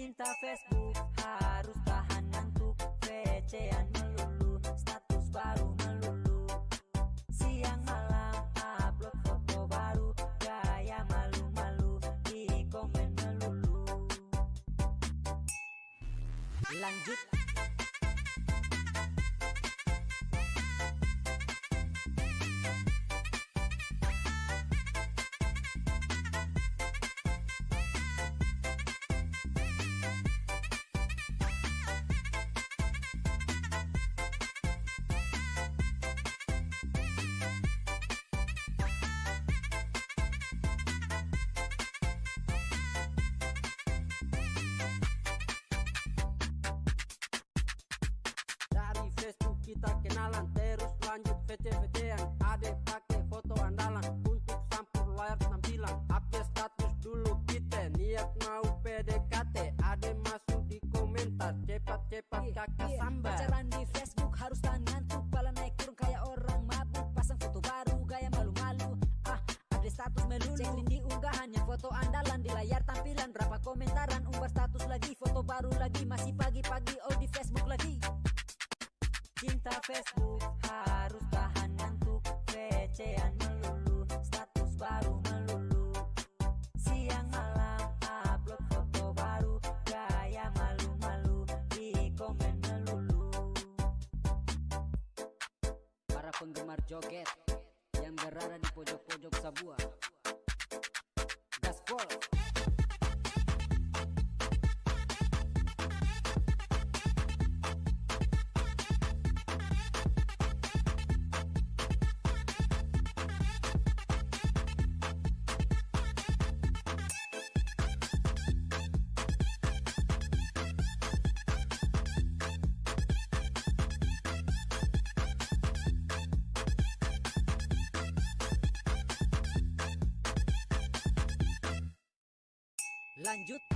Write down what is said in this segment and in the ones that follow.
Cinta Facebook harus tahan ngantuk. VC-an melulu Status baru melulu. Siang malam upload foto baru. Gaya malu-malu di komen melulu. Lanjut kenalan. Terus lanjut VC-VC-an Ade pakai foto andalan. Untuk sampul layar tampilan. Update status dulu kita. Niat mau PDKT Ade masuk di komentar. Cepat-cepat Iya, kakak iya. sambar. Pacaran di Facebook harus tahan ngantuk Pala naik turun kayak orang mabuk. Pasang foto baru gaya malu-malu. Ah ada status melulu. Cek link di unggahannya foto andalan. Di layar tampilan berapa komentaran. Umbar status lagi foto baru lagi. Masih pagi-pagi Cinta Facebook harus tahan ngantuk. VC-an melulu Status baru melulu. Siang malam upload foto baru. Gaya malu-malu di komen melulu. Para penggemar joget Yang berada di pojok-pojok Sabua Gaspol Lanjut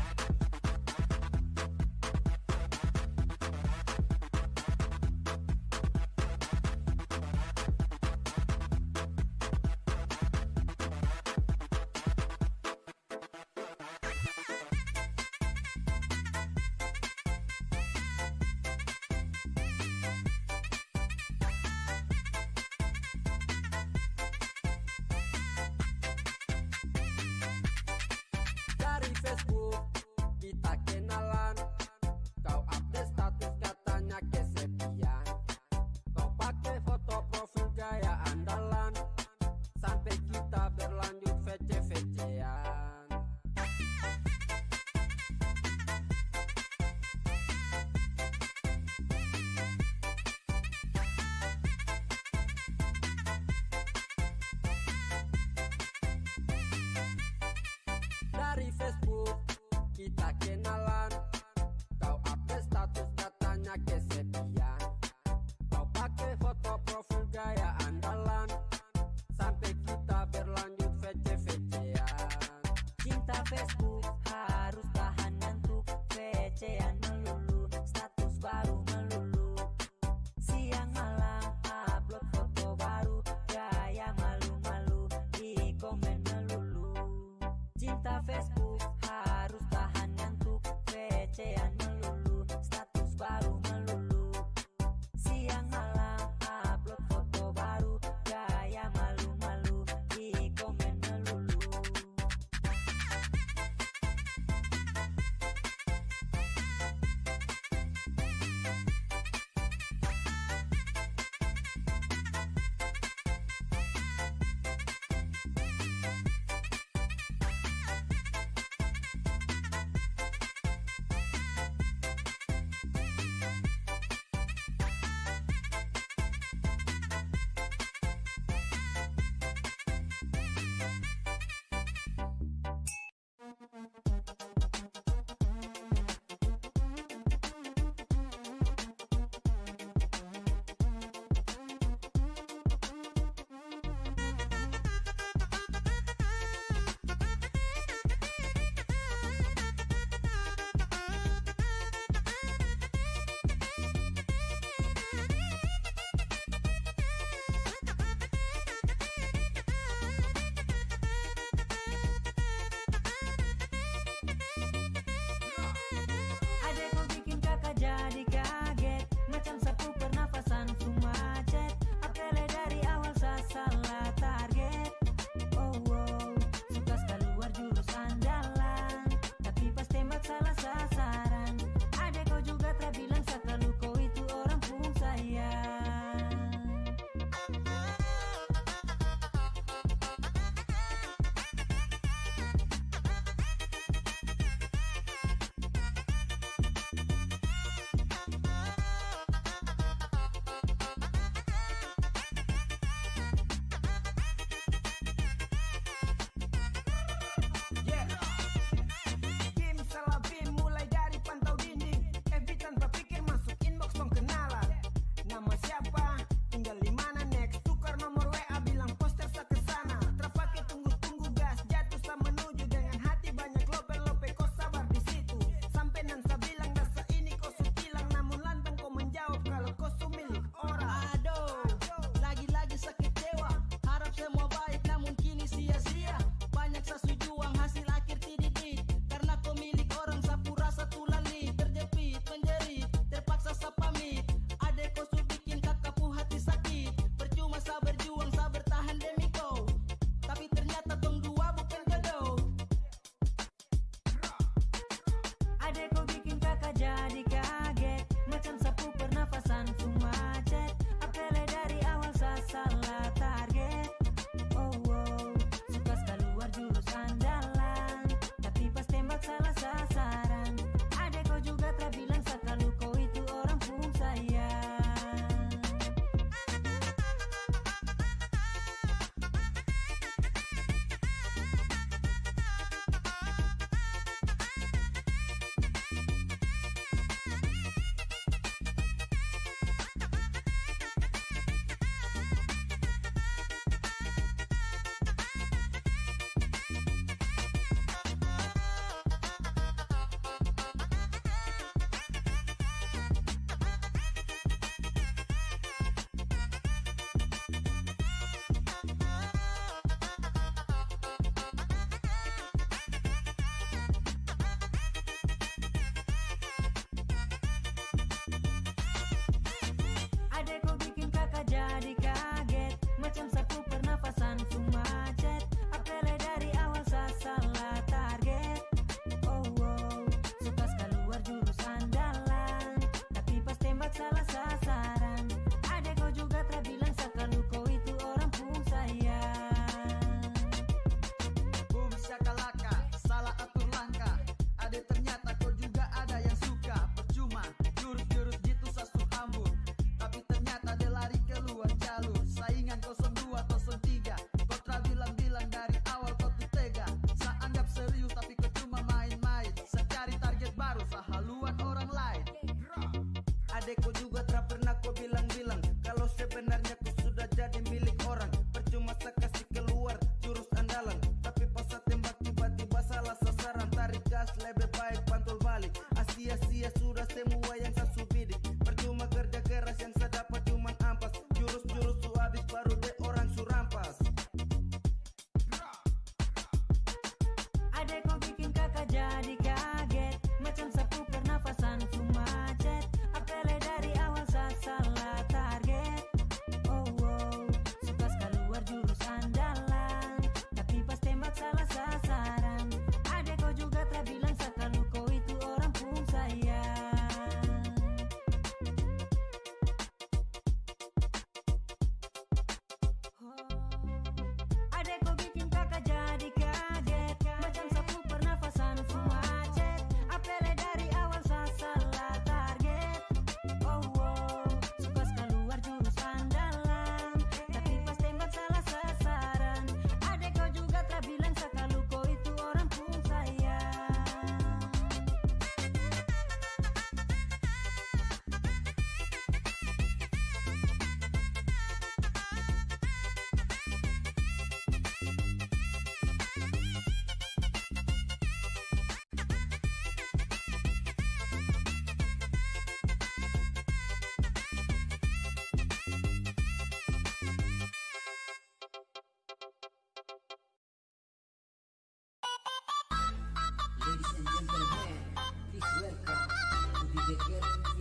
Get, it.